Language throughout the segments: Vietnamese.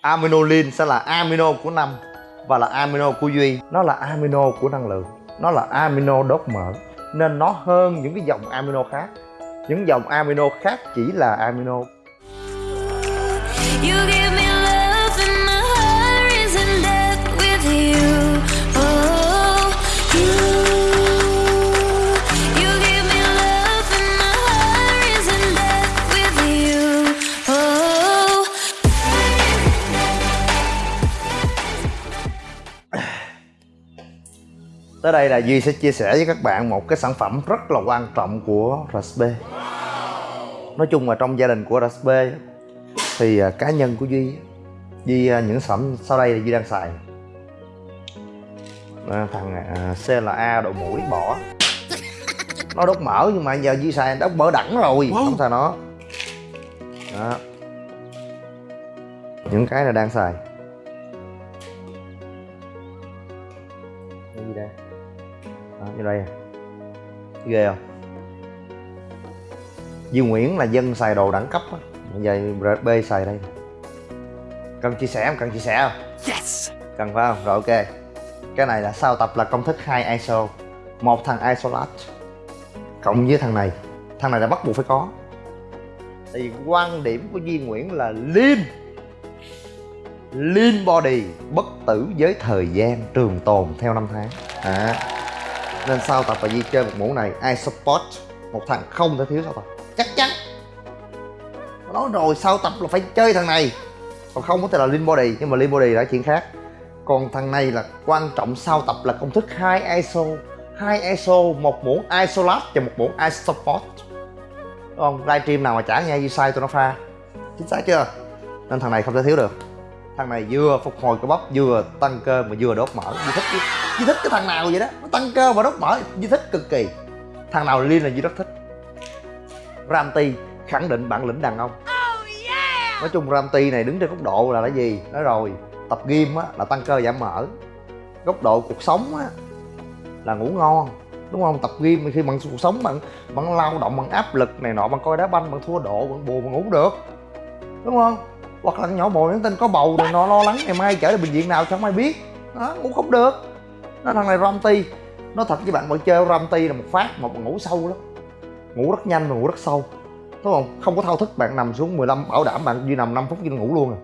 aminolin sẽ là amino của năm và là amino của duy. Nó là amino của năng lượng. Nó là amino đốt mỡ. Nên nó hơn những cái dòng amino khác. Những dòng amino khác chỉ là amino. You give Tới đây là Duy sẽ chia sẻ với các bạn một cái sản phẩm rất là quan trọng của RSP Nói chung là trong gia đình của RSP thì à, cá nhân của Duy Duy à, những sản phẩm sau đây là Duy đang xài. Thằng à, CLA độ mũi bỏ. Nó đốt mỡ nhưng mà giờ Duy xài đốt mỡ đẳng rồi Không xài nó. Đó. Những cái là đang xài như đây. À. ghê không? Duy Nguyễn là dân xài đồ đẳng cấp á. Bây giờ RB xài đây. Cần chia sẻ không? Cần chia sẻ không? Yes! cần phải không? Rồi ok. Cái này là sao tập là công thức 2 ISO một thằng isolat cộng với thằng này. Thằng này là bắt buộc phải có. Tại vì quan điểm của Duy Nguyễn là lean. Lean body bất tử với thời gian trường tồn theo năm tháng. À nên sao tập và di chơi một mũ này iSupport một thằng không thể thiếu sao tập? Chắc chắn. Nói rồi sao tập là phải chơi thằng này. Còn không có thể là lean body, nhưng mà lean body là chuyện khác. Còn thằng này là quan trọng sau tập là công thức hai ISO hai ISO, một muỗng isolat và một muỗng isoport Đúng không? Livestream nào mà chả nghe gì sai tụi nó pha. Chính xác chưa? Nên thằng này không thể thiếu được thằng này vừa phục hồi cơ bắp vừa tăng cơ mà vừa đốt mỡ. Duy thích Duy thích cái thằng nào vậy đó? Nó tăng cơ và đốt mỡ. Duy thích cực kỳ. Thằng nào liên là Duy rất thích? Ramti khẳng định bản lĩnh đàn ông. Nói chung Ramti này đứng trên góc độ là cái gì? Nói rồi tập gym á là tăng cơ giảm mỡ. Góc độ cuộc sống á là ngủ ngon đúng không? Tập gym khi bằng cuộc sống bạn bạn lao động bằng áp lực này nọ bạn coi đá banh bạn thua độ bạn buồn bạn ngủ được. Đúng không hoặc là nhỏ bồ nhắn tin có bầu này nọ lo lắng ngày mai chở đi bệnh viện nào chẳng ai biết. Đó, ngủ không được. Nó thằng này Ramti nó thật với bạn bạn chơi Ramti là một phát mà bạn ngủ sâu lắm. Ngủ rất nhanh và ngủ rất sâu. Đúng không? Không có thao thức bạn nằm xuống 15 bảo đảm bạn duy nằm 5 phút duy ngủ luôn à.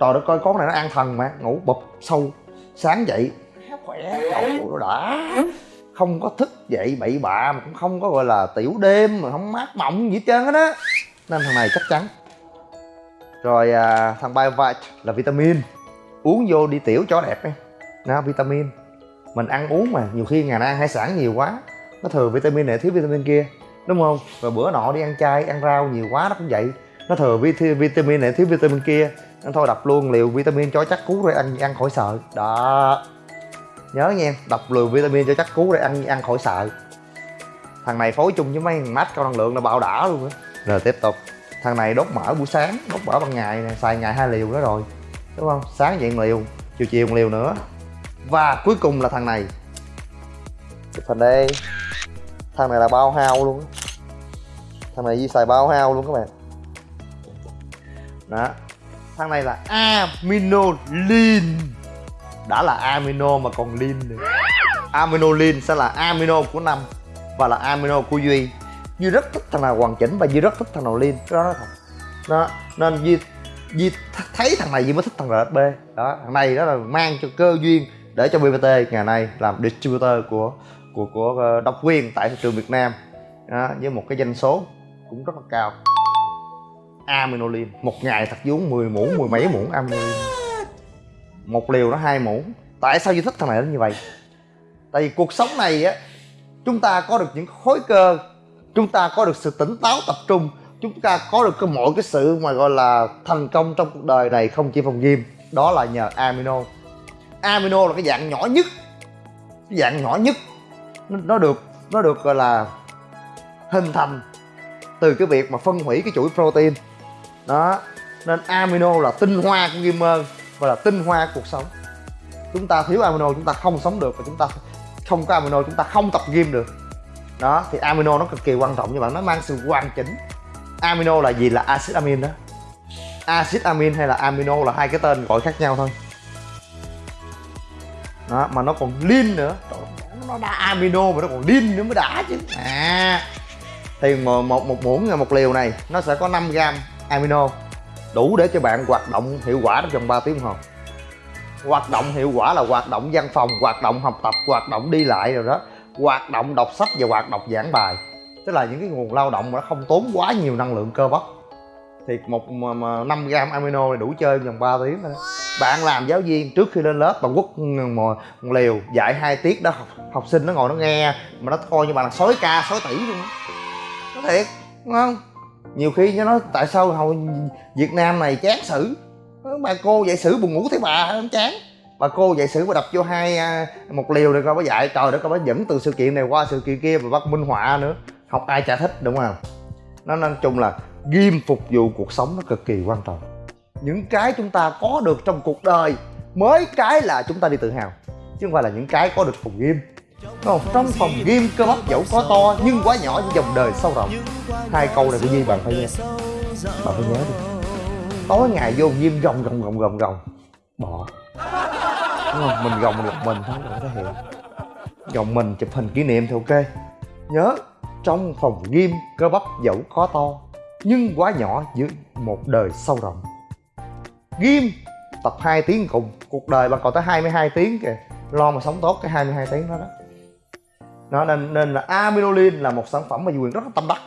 Trời đất coi con này nó an thần mà ngủ bụp sâu sáng dậy. Khỏe cậu đã. Không có thức dậy bậy bạ mà cũng không có gọi là tiểu đêm mà không mát mộng gì hết trơn á đó. Nên thằng này chắc chắn rồi à, thằng Biovite là vitamin. Uống vô đi tiểu chó đẹp ấy. Nó vitamin. Mình ăn uống mà nhiều khi ngày nay ăn hải sản nhiều quá. Nó thừa vitamin này thiếu vitamin kia. Đúng không? Rồi bữa nọ đi ăn chay ăn rau nhiều quá nó cũng vậy. Nó thừa vi- vitamin này thiếu vitamin kia. Nó thôi đập luôn liều vitamin cho chắc cú rồi ăn ăn khỏi sợ. Đó. Nhớ nha đập liều vitamin cho chắc cú rồi ăn ăn khỏi sợ. Thằng này phối chung với mấy thằng mát cao năng lượng là bạo đã luôn á. Rồi tiếp tục thằng này đốt mỡ buổi sáng, đốt mỡ ban ngày này xài ngày hai liều đó rồi, đúng không? Sáng dậy liều, chiều chiều một liều nữa. Và cuối cùng là thằng này. Phần đây thằng này là bao hao luôn thằng này Di xài bao hao luôn các bạn. Đó. Thằng này là aminolin. Đã là amino mà còn lin nữa. Aminolin sẽ là amino của năm và là amino của duy duy rất thích thằng nào hoàn chỉnh và duy rất thích thằng nào lin đó nói thật. Đó nên duy duy thấy thằng này duy mới thích thằng rsb đó thằng này đó là mang cho cơ duyên để cho bpt ngày nay làm distributor của của của ờ, độc quyền tại thị trường việt nam. Đó, với một cái doanh số cũng rất là cao. Aminolin một ngày thật vốn 10 muỗng mười mấy muỗng aminolin một liều nó hai muỗng. Tại sao duy thích thằng này đến như vậy? Tại vì cuộc sống này á chúng ta có được những khối cơ chúng ta có được sự tỉnh táo tập trung. Chúng ta có được cái mọi cái sự mà gọi là thành công trong cuộc đời này không chỉ phòng gym. Đó là nhờ amino. Amino là cái dạng nhỏ nhất. Cái dạng nhỏ nhất. Nó, nó được nó được gọi là hình thành từ cái việc mà phân hủy cái chuỗi protein. Đó. Nên amino là tinh hoa của gamer và là tinh hoa cuộc sống. Chúng ta thiếu amino chúng ta không sống được và chúng ta không có amino chúng ta không tập gym được đó thì amino nó cực kỳ quan trọng như bạn nó mang sự hoàn chỉnh. Amino là gì? Là acid amin đó. Axit amin hay là amino là hai cái tên gọi khác nhau thôi. Đó mà nó còn lin nữa. Nó đã amino mà nó còn lin nữa mới đã chứ. À thì một một, một muỗng một liều này nó sẽ có 5 gram amino. Đủ để cho bạn hoạt động hiệu quả trong vòng 3 tiếng đồng hồ. Hoạt động hiệu quả là hoạt động văn phòng hoạt động học tập hoạt động đi lại rồi đó hoạt động đọc sách và hoạt động giảng bài. Tức là những cái nguồn lao động mà nó không tốn quá nhiều năng lượng cơ bắp. Thì một mà, mà 5 gram amino này đủ chơi vòng 3 tiếng thôi bạn làm giáo viên trước khi lên lớp bạn quất một, liều dạy hai tiết đó học, học sinh nó ngồi nó nghe mà nó coi như bạn là sói ca sói tỷ luôn nó thiệt đúng không? Nhiều khi nó nói tại sao hồi việt nam này chán sử bà cô dạy sử buồn ngủ thấy bà không chán bà cô dạy sử bà đập vô hai à, một liều rồi coi bà dạy. Trời đất coi bà dẫn từ sự kiện này qua sự kiện kia và bắt minh họa nữa. Học ai chả thích, đúng không? Nó nói chung là ghim phục vụ cuộc sống nó cực kỳ quan trọng. Những cái chúng ta có được trong cuộc đời, mới cái là chúng ta đi tự hào, chứ không phải là những cái có được phòng ghim. Không? trong phòng ghim cơ bắp dẫu có to, nhưng quá nhỏ như dòng đời sâu rộng. Hai câu này của Di bạn phải nghe bạn phải nhớ đi. Tối ngày vô ghim gồng gồng gồng gồng gồng. Bỏ đúng không? Mình gồng được mình thôi đừng có hiện gồng mình chụp hình kỷ niệm thì ok. Nhớ, trong phòng ghim cơ bắp dẫu có to, nhưng quá nhỏ giữa một đời sâu rộng. Ghim tập 2 tiếng cùng. Cuộc đời bạn còn tới 22 tiếng kìa. Lo mà sống tốt cái 22 tiếng đó đó. Nó nên nên là amylolin là một sản phẩm mà Duy Quyền rất là tâm đắc.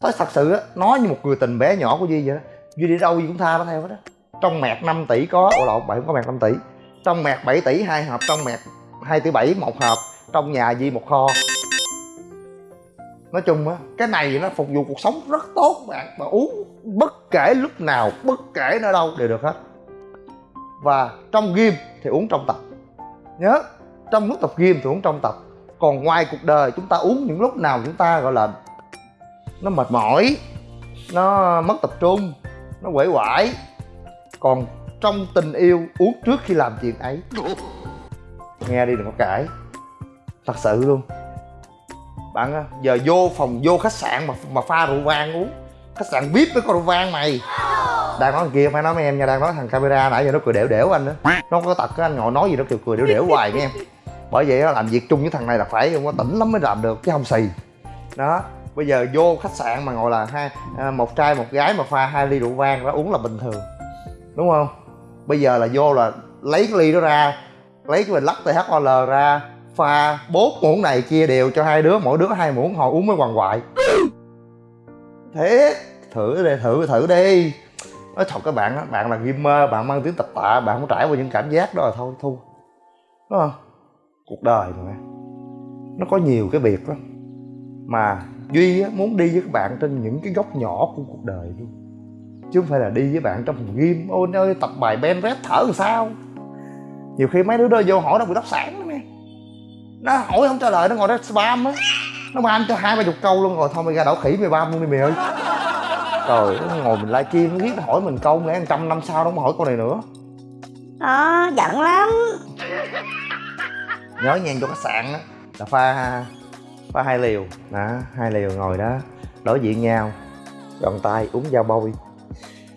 Nói thật sự á nói như một người tình bé nhỏ của Duy vậy đó. Duy đi đâu Duy cũng tha nó theo hết á. Trong mẹt 5 tỷ có, ủa lộn, bạn không có mẹt 5 tỷ trong mẹt 7 tỷ, hai hộp. Trong mẹt 2 tỷ 7 một hộp. Trong nhà di một kho. Nói chung á, cái này nó phục vụ cuộc sống rất tốt, bạn. Và uống bất kể lúc nào, bất kể nơi đâu đều được hết. Và trong gym thì uống trong tập. Nhớ, trong lúc tập gym thì uống trong tập. Còn ngoài cuộc đời, chúng ta uống những lúc nào chúng ta gọi là nó mệt mỏi, nó mất tập trung, nó quể quải còn trong tình yêu uống trước khi làm chuyện ấy. Nghe đi đừng có cãi thật sự luôn. Bạn giờ vô phòng, vô khách sạn mà mà pha rượu vang uống. Khách sạn vip với có rượu vang mày. Đang nói thằng kia phải nói mấy em nha, đang nói thằng camera nãy giờ nó cười đẻo đẻo anh đó nó có tật á, anh ngồi nói gì nó cười cười đẻo đẻo hoài nghe em. Bởi vậy nó làm việc chung với thằng này là phải không có tỉnh lắm mới làm được, chứ không xì. Đó, bây giờ vô khách sạn mà ngồi là hai à, một trai, một gái mà pha hai ly rượu vang đó, uống là bình thường. Đúng không? Bây giờ là vô là lấy cái ly đó ra lấy cái bình lắc THOL ra pha bốn muỗng này chia đều cho hai đứa mỗi đứa hai muỗng họ uống mới hoàng hoại thế thử đi thử thử đi. Nói thật các bạn á bạn là gamer bạn mang tiếng tập tạ bạn không trải qua những cảm giác đó là thôi thu đúng không? Cuộc đời mà. Nó có nhiều cái việc lắm. Mà duy á, muốn đi với các bạn trên những cái góc nhỏ của cuộc đời luôn chứ không phải là đi với bạn trong phòng gym. Ôi ơi tập bài ben rep thở làm sao? Nhiều khi mấy đứa đó vô hỏi nó bị đốc sản lắm nghe nó hỏi không trả lời nó ngồi đó spam á. Nó ban cho hai ba chục câu luôn rồi thôi mày ra đảo khỉ mày bam luôn đi mày ơi. Trời nó ngồi mình livestream nó viết nó hỏi mình câu lẽ trăm năm sau nó không hỏi câu này nữa. Đó giận lắm. Nhớ nha cho khách sạn á. Là pha pha hai liều. Đó hai liều ngồi đó đối diện nhau. Gọn tay uống dao bôi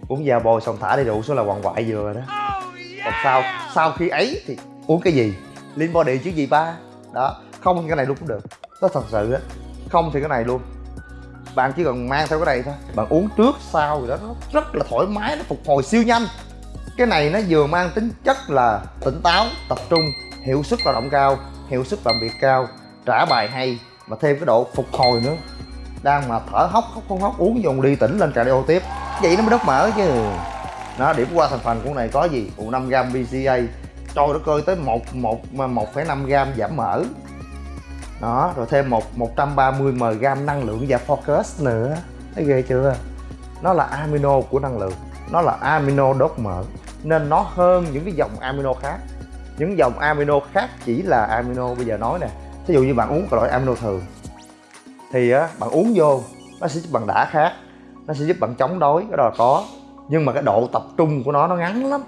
uống da bôi xong thả đi rượu số là quằn hoại vừa rồi đó. Còn sau sau khi ấy thì uống cái gì? Lean body chứ gì ba? Đó, không thì cái này luôn cũng được. Nó thật sự á, không thì cái này luôn. Bạn chỉ cần mang theo cái này thôi. Bạn uống trước, sau rồi đó, nó rất là thoải mái, nó phục hồi siêu nhanh. Cái này nó vừa mang tính chất là tỉnh táo, tập trung, hiệu suất lao động cao, hiệu suất làm việc cao, trả bài hay, mà thêm cái độ phục hồi nữa. Đang mà thở hốc hốc hốc hốc, uống dùng ly tỉnh lên cardio tiếp vậy nó mới đốt mỡ chứ. Nó điểm qua thành phần của này có gì? Phụ 5 gram BCA trời đất ơi tới một một một phẩy năm gram giảm mỡ. Đó, rồi thêm một 130 mg năng lượng và focus nữa. Thấy ghê chưa? Nó là amino của năng lượng. Nó là amino đốt mỡ. Nên nó hơn những cái dòng amino khác. Những dòng amino khác chỉ là amino bây giờ nói nè. Ví dụ như bạn uống cái loại amino thường, thì á, bạn uống vô, nó sẽ giúp đã khác nó sẽ giúp bạn chống đói cái đó là có. Nhưng mà cái độ tập trung của nó nó ngắn lắm.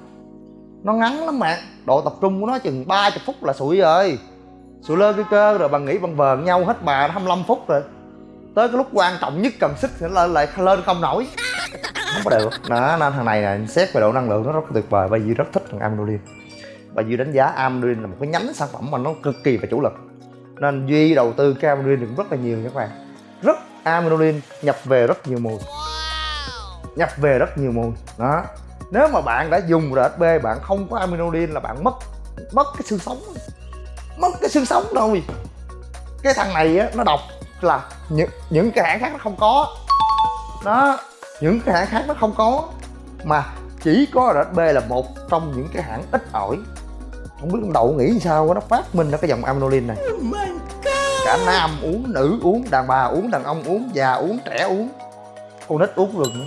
Nó ngắn lắm bạn độ tập trung của nó chừng 30 phút là sụi rồi. Sụi lơ cái cơ, rồi bạn nghĩ bạn vờn nhau hết bà 25 phút rồi. Tới cái lúc quan trọng nhất cần sức thì nó lại lên không nổi. Không có được. Đó nên thằng này là xét về độ năng lượng nó rất tuyệt vời, bởi Duy rất thích thằng Aminolin và Duy đánh giá Aminolin là một cái nhánh sản phẩm mà nó cực kỳ và chủ lực. Nên Duy đầu tư cái Aminolin được rất là nhiều các bạn. Rất Aminolin nhập về rất nhiều mùi nhập về rất nhiều mùi đó. Nếu mà bạn đã dùng RSB bạn không có Aminolin là bạn mất mất cái xương sống. Mất cái xương sống thôi cái thằng này á nó độc là những những cái hãng khác nó không có. Đó. Những cái hãng khác nó không có. Mà chỉ có RSB là một trong những cái hãng ít ỏi. Không biết con đậu nghĩ sao nó phát minh ra cái dòng aminolin này. Cả nam uống nữ uống đàn bà uống đàn ông uống già uống trẻ uống con nít uống được nữa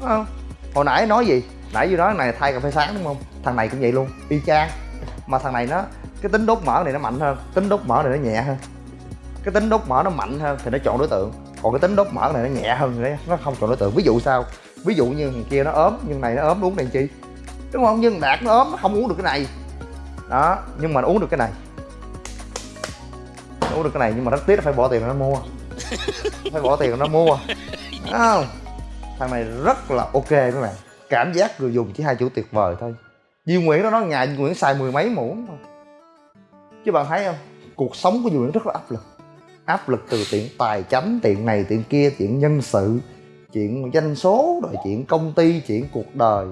Đúng không hồi nãy nói gì? Nãy vừa nói này thay cà phê sáng đúng không? Thằng này cũng vậy luôn, y chang. Mà thằng này nó, cái tính đốt mỡ này nó mạnh hơn, tính đốt mỡ này nó nhẹ hơn. Cái tính đốt mỡ nó mạnh hơn thì nó chọn đối tượng. Còn cái tính đốt mỡ này nó nhẹ hơn đấy nó không chọn đối tượng. Ví dụ sao? Ví dụ như thằng kia nó ốm, nhưng này nó ốm uống này chi? Đúng không? Nhưng đạt nó ốm, nó không uống được cái này. Đó, nhưng mà nó uống được cái này. Nó uống được cái này, nhưng mà rất tiếc nó phải bỏ tiền nó mua. Phải bỏ tiền nó mua không? Thằng này rất là ok các bạn. Cảm giác người dùng chỉ hai chữ tuyệt vời thôi. Duy Nguyễn nó nói ngày Duy Nguyễn xài mười mấy muỗng thôi chứ bạn thấy không? Cuộc sống của Duy Nguyễn rất là áp lực. Áp lực từ chuyện tài chánh chuyện này chuyện kia, chuyện nhân sự, chuyện doanh số, rồi chuyện công ty, chuyện cuộc đời.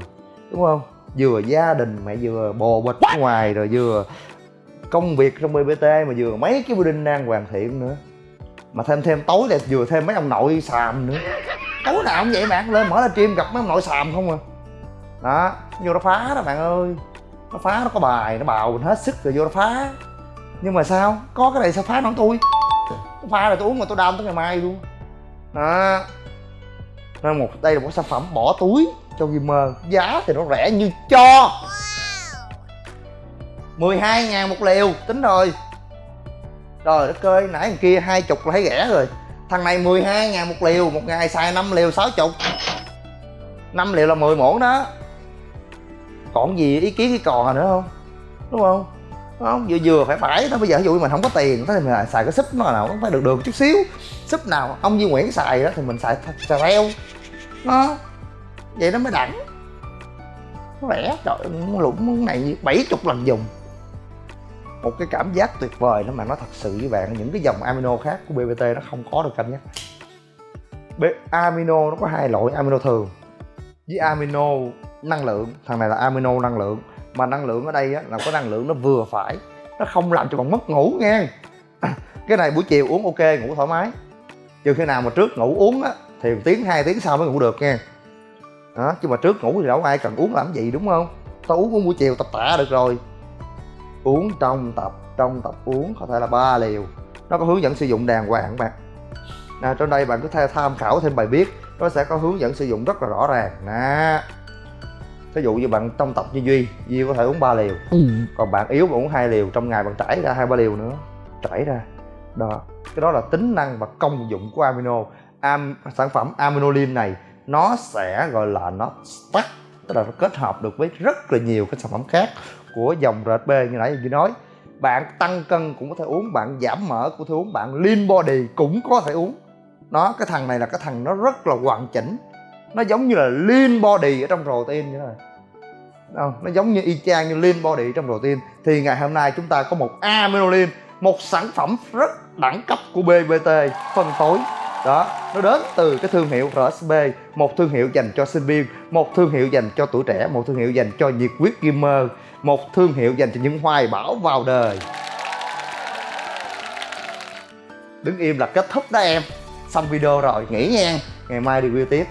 Đúng không? Vừa gia đình, mẹ vừa bồ bịch ở ngoài, rồi vừa công việc trong BBT mà vừa mấy cái building đang hoàn thiện nữa. Mà thêm thêm tối là vừa thêm mấy ông nội xàm nữa tối nào cũng vậy bạn lên mở ra stream gặp mấy ông nội xàm không à. Đó vô nó phá đó bạn ơi. Nó phá nó có bài nó bào mình hết sức rồi vô nó phá. Nhưng mà sao? Có cái này sao phá nổi tôi? Nó phá rồi tôi uống mà tôi đau tới ngày mai luôn. Đó. Nên một đây là một sản phẩm bỏ túi cho gamer. Giá thì nó rẻ như cho. 12 ngàn một liều tính rồi. Trời đất ơi nãy thằng kia hai chục là thấy rẻ rồi thằng này 12 ngàn một liều một ngày xài 5 liều 60 5 liều là 10 muỗng đó. Còn gì ý kiến cái còn nữa không? Đúng không? Đúng không? Vừa vừa phải phải thôi bây giờ ví dụ mình không có tiền thế thì mình xài cái súp nó nào cũng phải được được chút xíu. Súp nào ông Duy Nguyễn xài đó thì mình xài xài reo nó vậy nó mới đẳng. Nó rẻ trời ơi, lũng này bảy chục lần dùng một cái cảm giác tuyệt vời đó mà nó thật sự với bạn. Những cái dòng amino khác của BBT nó không có được cảm giác B amino nó có hai loại amino thường với amino năng lượng. Thằng này là amino năng lượng mà năng lượng ở đây á, là có năng lượng nó vừa phải nó không làm cho bạn mất ngủ nghe cái này buổi chiều uống ok ngủ thoải mái. Trừ khi nào mà trước ngủ uống á thì một tiếng hai tiếng sau mới ngủ được nha. Đó chứ mà trước ngủ thì đâu ai cần uống làm gì đúng không? Tao uống uống buổi chiều tập tạ được rồi uống trong tập trong tập uống có thể là ba liều. Nó có hướng dẫn sử dụng đàng hoàng các bạn. À, trong đây bạn có thể tham khảo thêm bài viết nó sẽ có hướng dẫn sử dụng rất là rõ ràng. Nè. Ví dụ như bạn trong tập như duy duy có thể uống 3 liều. Còn bạn yếu bạn uống hai liều trong ngày bạn trải ra hai ba liều nữa. Trải ra. Đó. Cái đó là tính năng và công dụng của amino. Am, sản phẩm aminolin này nó sẽ gọi là nó stack tức là nó kết hợp được với rất là nhiều cái sản phẩm khác của dòng RSB như nãy như nói. Bạn tăng cân cũng có thể uống bạn giảm mỡ cũng có thể uống bạn lean body cũng có thể uống. Nó cái thằng này là cái thằng nó rất là hoàn chỉnh. Nó giống như là lean body ở trong protein như thế này Đâu, nó giống như y chang như lean body trong protein. Thì ngày hôm nay chúng ta có một aminolin một sản phẩm rất đẳng cấp của BBT phân phối. Đó nó đến từ cái thương hiệu RSB một thương hiệu dành cho sinh viên một thương hiệu dành cho tuổi trẻ một thương hiệu dành cho nhiệt huyết gamer một thương hiệu dành cho những hoài bão vào đời. Đứng im là kết thúc đó em. Xong video rồi, nghỉ nha. Ngày mai review tiếp.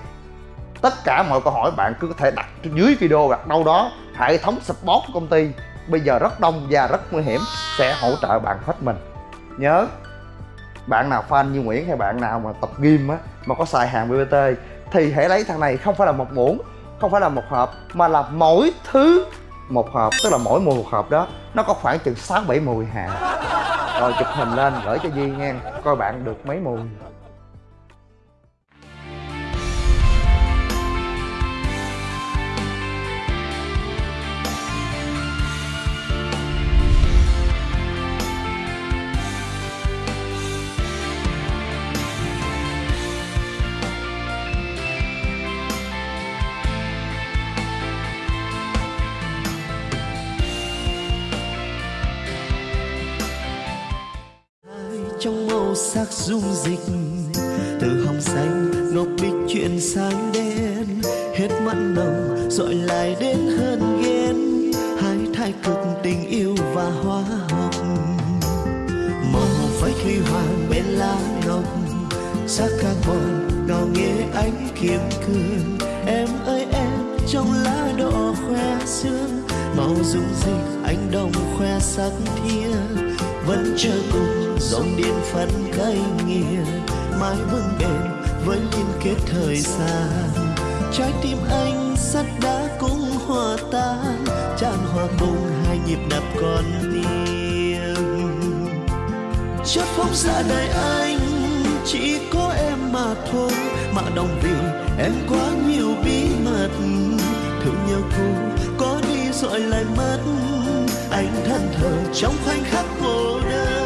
Tất cả mọi câu hỏi bạn cứ có thể đặt dưới video đặt đâu đó, hệ thống support của công ty bây giờ rất đông và rất nguy hiểm, sẽ hỗ trợ bạn hết mình. Nhớ, bạn nào fan như Nguyễn hay bạn nào mà tập game á, mà có xài hàng BBT thì hãy lấy thằng này không phải là một muỗng, không phải là một hộp, mà là mỗi thứ một hộp, tức là mỗi mùi một hộp đó, nó có khoảng chừng sáu bảy mùi hà rồi chụp hình lên gửi cho Duy nha coi bạn được mấy mùi. Trong màu sắc dung dịch. Từ hồng xanh, ngọc bích chuyển sang đen. Hết mặn nồng dội lại đến hơn ghen. Hai thái cực tình yêu và hóa học màu phách huy hoàng bên lá ngọc. Sắc carbon ngào nghe ánh kiếm cương. Em ơi, em, trong lá đỏ khoe xương màu dung dịch anh đồng khoe sắc thiên vẫn chờ cùng dòng điện phân cây nghiền mãi vững bền với liên kết thời gian. Trái tim anh sắt đá cũng hòa tan, tràn hòa cùng hai nhịp đập con tim. Chất phóng ra đời anh, chỉ có em mà thôi. Mà đồng vì em quá nhiều bí mật, thương nhau cũ có đi rồi lại mất. Anh thân thờ trong khoảnh khắc cô đơn.